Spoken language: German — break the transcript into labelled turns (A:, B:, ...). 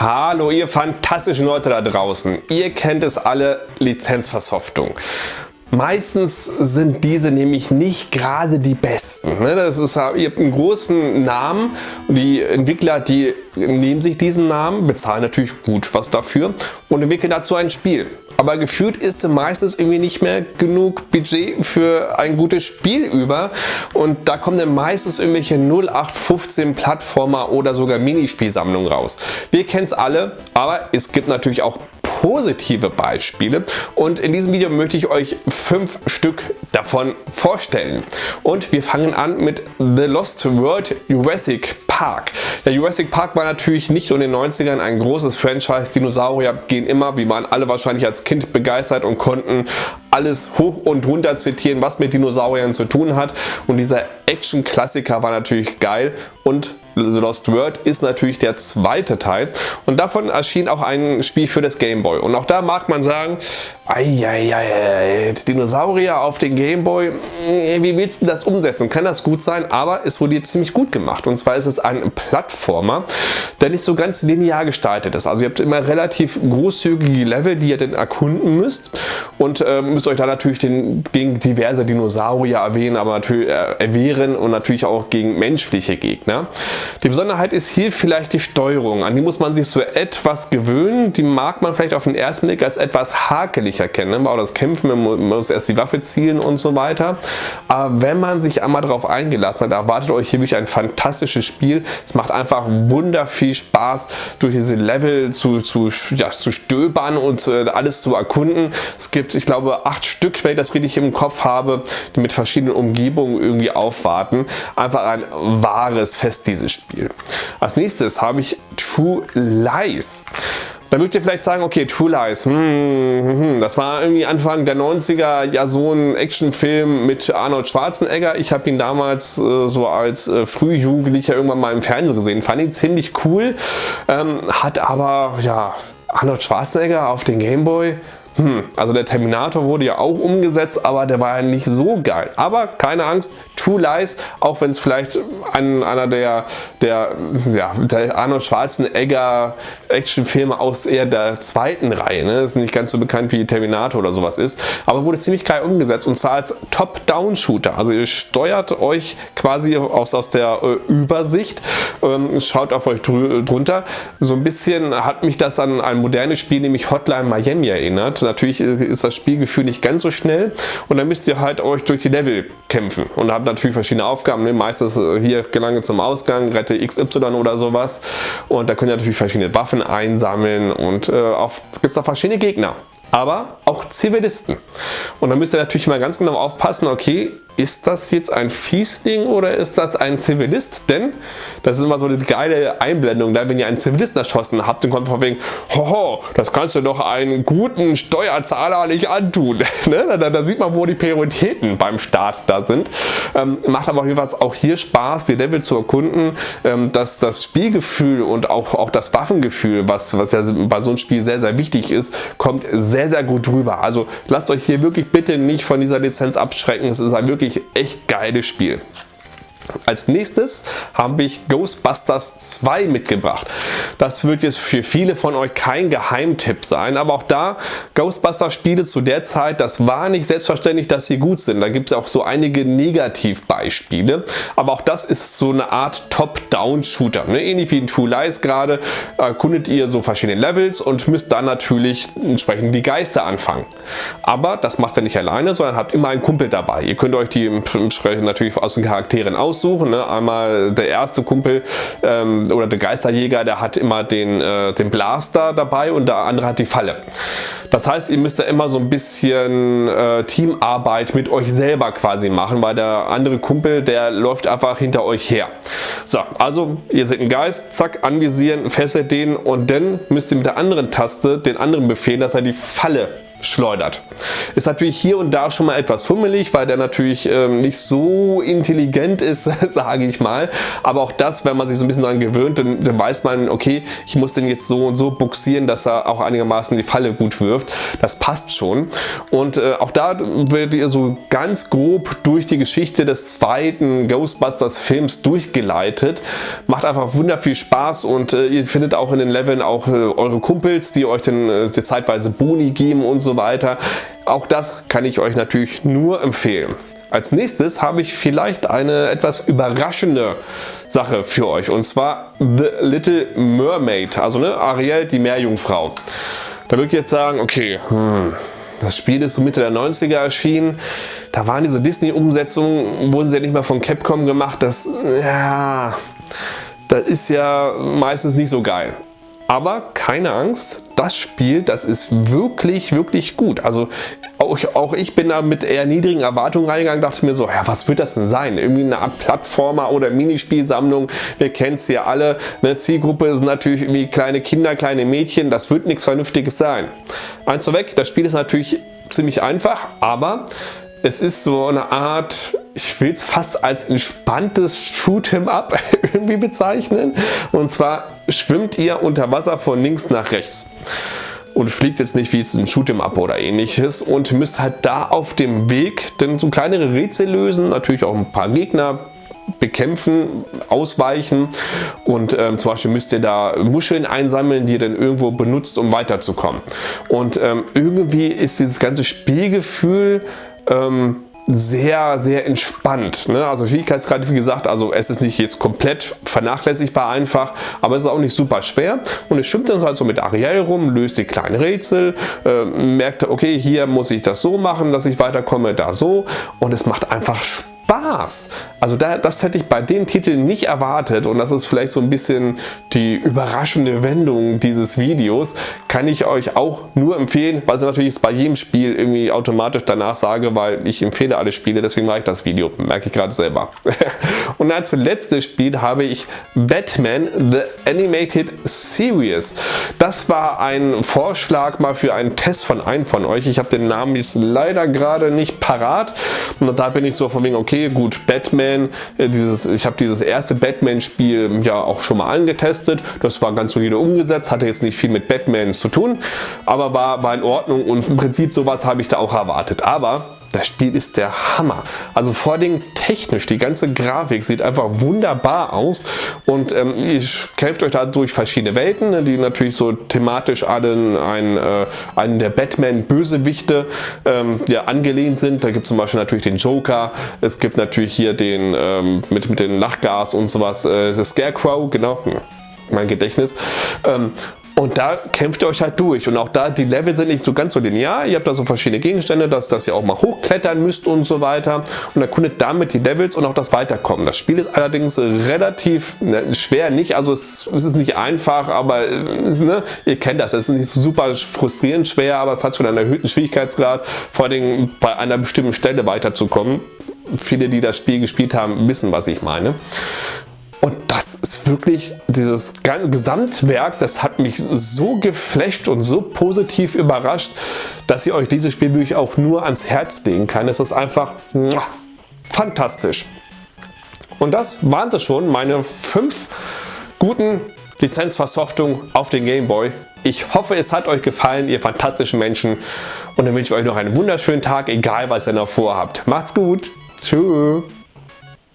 A: Hallo ihr fantastischen Leute da draußen. Ihr kennt es alle, Lizenzversoftung. Meistens sind diese nämlich nicht gerade die besten. Ne? Das ist, ihr habt einen großen Namen und die Entwickler die nehmen sich diesen Namen, bezahlen natürlich gut was dafür und entwickeln dazu ein Spiel. Aber gefühlt ist meistens irgendwie nicht mehr genug Budget für ein gutes Spiel über und da kommen dann meistens irgendwelche 0815 Plattformer oder sogar Minispielsammlungen raus. Wir kennen es alle, aber es gibt natürlich auch positive Beispiele und in diesem Video möchte ich euch fünf Stück davon vorstellen. Und wir fangen an mit The Lost World Jurassic Park. Der Jurassic Park war natürlich nicht nur in den 90ern ein großes Franchise. Dinosaurier gehen immer, wie waren alle wahrscheinlich als Kind begeistert und konnten alles hoch und runter zitieren, was mit Dinosauriern zu tun hat. Und dieser Action-Klassiker war natürlich geil und The Lost World ist natürlich der zweite Teil und davon erschien auch ein Spiel für das Game Boy und auch da mag man sagen, Eieiei, Dinosaurier auf den Gameboy, äh, wie willst du das umsetzen? Kann das gut sein? Aber es wurde ziemlich gut gemacht. Und zwar ist es ein Plattformer, der nicht so ganz linear gestaltet ist. Also ihr habt immer relativ großzügige Level, die ihr dann erkunden müsst. Und äh, müsst euch da natürlich den, gegen diverse Dinosaurier erwähnen, aber natürlich äh, erwehren und natürlich auch gegen menschliche Gegner. Die Besonderheit ist hier vielleicht die Steuerung. An die muss man sich so etwas gewöhnen. Die mag man vielleicht auf den ersten Blick als etwas hakelig erkennen. Ne? Auch das Kämpfen, man muss erst die Waffe zielen und so weiter. Aber wenn man sich einmal darauf eingelassen hat, erwartet euch hier wirklich ein fantastisches Spiel. Es macht einfach wunder viel Spaß, durch diese Level zu, zu, ja, zu stöbern und äh, alles zu erkunden. Es gibt, ich glaube, acht Stück, wenn ich das richtig im Kopf habe, die mit verschiedenen Umgebungen irgendwie aufwarten. Einfach ein wahres Fest, dieses Spiel. Als nächstes habe ich True Lies. Da mögt ihr vielleicht sagen, okay, True Lies, hm, hm, hm, das war irgendwie Anfang der 90er ja so ein Actionfilm mit Arnold Schwarzenegger. Ich habe ihn damals äh, so als äh, Frühjugendlicher irgendwann mal im Fernsehen gesehen. Fand ihn ziemlich cool, ähm, hat aber ja Arnold Schwarzenegger auf den Gameboy hm, also der Terminator wurde ja auch umgesetzt, aber der war ja nicht so geil. Aber keine Angst, True Lies, auch wenn es vielleicht ein, einer der, der, ja, der Arnold Schwarzenegger Actionfilme aus eher der zweiten Reihe, ne? ist nicht ganz so bekannt wie Terminator oder sowas ist, aber wurde ziemlich geil umgesetzt und zwar als Top-Down-Shooter. Also ihr steuert euch quasi aus, aus der äh, Übersicht, ähm, schaut auf euch drunter. So ein bisschen hat mich das an ein modernes Spiel, nämlich Hotline Miami erinnert. Natürlich ist das Spielgefühl nicht ganz so schnell und dann müsst ihr halt euch durch die Level kämpfen und habt natürlich verschiedene Aufgaben. Ne? Meistens äh, hier gelange zum Ausgang, rette XY oder sowas und da könnt ihr natürlich verschiedene Waffen einsammeln und äh, gibt es auch verschiedene Gegner aber auch Zivilisten. Und da müsst ihr natürlich mal ganz genau aufpassen, okay, ist das jetzt ein Fiesling oder ist das ein Zivilist? Denn das ist immer so eine geile Einblendung, da wenn ihr einen Zivilisten erschossen habt und kommt von wegen, hoho, das kannst du doch einen guten Steuerzahler nicht antun. ne? da, da, sieht man, wo die Prioritäten beim Staat da sind. Ähm, macht aber jeweils auch hier Spaß, die Level zu erkunden, ähm, dass das Spielgefühl und auch, auch das Waffengefühl, was, was ja bei so einem Spiel sehr, sehr wichtig ist, kommt sehr, sehr gut rüber. Also lasst euch hier wirklich bitte nicht von dieser Lizenz abschrecken. Es ist ein wirklich wirklich echt geiles Spiel. Als nächstes habe ich Ghostbusters 2 mitgebracht. Das wird jetzt für viele von euch kein Geheimtipp sein, aber auch da Ghostbusters Spiele zu der Zeit, das war nicht selbstverständlich, dass sie gut sind. Da gibt es auch so einige Negativbeispiele, aber auch das ist so eine Art Top-Down-Shooter. Ne? Ähnlich wie in True Lies gerade erkundet ihr so verschiedene Levels und müsst dann natürlich entsprechend die Geister anfangen. Aber das macht ihr nicht alleine, sondern habt immer einen Kumpel dabei. Ihr könnt euch die entsprechend natürlich aus den Charakteren aus aussuchen. Ne? Einmal der erste Kumpel ähm, oder der Geisterjäger, der hat immer den, äh, den Blaster dabei und der andere hat die Falle. Das heißt, ihr müsst da immer so ein bisschen äh, Teamarbeit mit euch selber quasi machen, weil der andere Kumpel, der läuft einfach hinter euch her. So, also ihr seht einen Geist, zack, anvisieren, fesselt den und dann müsst ihr mit der anderen Taste den anderen befehlen, dass er die Falle schleudert. Ist natürlich hier und da schon mal etwas fummelig, weil der natürlich ähm, nicht so intelligent ist, sage ich mal. Aber auch das, wenn man sich so ein bisschen daran gewöhnt, dann, dann weiß man, okay, ich muss den jetzt so und so buxieren, dass er auch einigermaßen die Falle gut wirft. Das passt schon. Und äh, auch da werdet ihr so ganz grob durch die Geschichte des zweiten Ghostbusters Films durchgeleitet. Macht einfach wunder viel Spaß und äh, ihr findet auch in den Leveln auch äh, eure Kumpels, die euch dann äh, zeitweise Boni geben und so weiter. Auch das kann ich euch natürlich nur empfehlen. Als nächstes habe ich vielleicht eine etwas überraschende Sache für euch und zwar The Little Mermaid, also ne, Ariel, die Meerjungfrau. Da würde ich jetzt sagen, okay, hm, das Spiel ist so Mitte der 90er erschienen. Da waren diese Disney-Umsetzungen, wurden sie ja nicht mehr von Capcom gemacht. Das, ja, das ist ja meistens nicht so geil. Aber keine Angst, das Spiel, das ist wirklich, wirklich gut. Also auch, auch, ich bin da mit eher niedrigen Erwartungen reingegangen, dachte mir so, ja, was wird das denn sein? Irgendwie eine Art Plattformer oder Minispielsammlung. Wir kennen es ja alle. Eine Zielgruppe sind natürlich irgendwie kleine Kinder, kleine Mädchen. Das wird nichts Vernünftiges sein. Eins vorweg, das Spiel ist natürlich ziemlich einfach, aber es ist so eine Art, ich will es fast als entspanntes Shoot'em Up irgendwie bezeichnen. Und zwar schwimmt ihr unter Wasser von links nach rechts und fliegt jetzt nicht wie ein Shoot'em Up oder ähnliches und müsst halt da auf dem Weg dann so kleinere Rätsel lösen, natürlich auch ein paar Gegner bekämpfen, ausweichen und ähm, zum Beispiel müsst ihr da Muscheln einsammeln, die ihr dann irgendwo benutzt, um weiterzukommen. Und ähm, irgendwie ist dieses ganze Spielgefühl ähm, sehr, sehr entspannt. Ne? Also Schwierigkeitsgrad, wie gesagt, also es ist nicht jetzt komplett vernachlässigbar einfach, aber es ist auch nicht super schwer. Und es schwimmt dann halt so mit Ariel rum, löst die kleinen Rätsel, äh, merkt, okay, hier muss ich das so machen, dass ich weiterkomme, da so. Und es macht einfach Spaß Spaß. Also da, das hätte ich bei dem Titel nicht erwartet und das ist vielleicht so ein bisschen die überraschende Wendung dieses Videos. Kann ich euch auch nur empfehlen, was ich natürlich bei jedem Spiel irgendwie automatisch danach sage, weil ich empfehle alle Spiele, deswegen mache ich das Video, merke ich gerade selber. und als letztes Spiel habe ich Batman The Animated Series. Das war ein Vorschlag mal für einen Test von einem von euch. Ich habe den Namen jetzt leider gerade nicht parat und da bin ich so von wegen, okay, gut, Batman, äh, dieses, ich habe dieses erste Batman-Spiel ja auch schon mal angetestet. Das war ganz solide umgesetzt, hatte jetzt nicht viel mit Batman zu tun, aber war, war in Ordnung und im Prinzip sowas habe ich da auch erwartet. Aber das Spiel ist der Hammer. Also vor allem technisch, die ganze Grafik sieht einfach wunderbar aus und ähm, ihr kämpft euch da durch verschiedene Welten, ne, die natürlich so thematisch allen ein, äh, einen der Batman-Bösewichte ähm, ja, angelehnt sind. Da gibt es zum Beispiel natürlich den Joker, es gibt natürlich hier den ähm, mit, mit dem Lachgas und sowas, äh, Scarecrow, genau, hm, mein Gedächtnis. Und da kämpft ihr euch halt durch. Und auch da, die Level sind nicht so ganz so linear. Ihr habt da so verschiedene Gegenstände, dass, dass ihr auch mal hochklettern müsst und so weiter. Und erkundet damit die Levels und auch das Weiterkommen. Das Spiel ist allerdings relativ ne, schwer, nicht, also es, es, ist nicht einfach, aber es, ne, ihr kennt das. Es ist nicht super frustrierend schwer, aber es hat schon einen erhöhten Schwierigkeitsgrad, vor allem bei einer bestimmten Stelle weiterzukommen. Viele, die das Spiel gespielt haben, wissen, was ich meine. Und das ist wirklich, dieses Gesamtwerk, das hat mich so geflasht und so positiv überrascht, dass ich euch dieses Spiel wirklich auch nur ans Herz legen kann. Es ist einfach fantastisch. Und das waren sie schon, meine fünf guten Lizenzversoftungen auf den Game Boy. Ich hoffe, es hat euch gefallen, ihr fantastischen Menschen. Und dann wünsche ich euch noch einen wunderschönen Tag, egal was ihr noch vorhabt. Macht's gut. Tschüss.